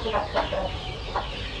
お知らせだす。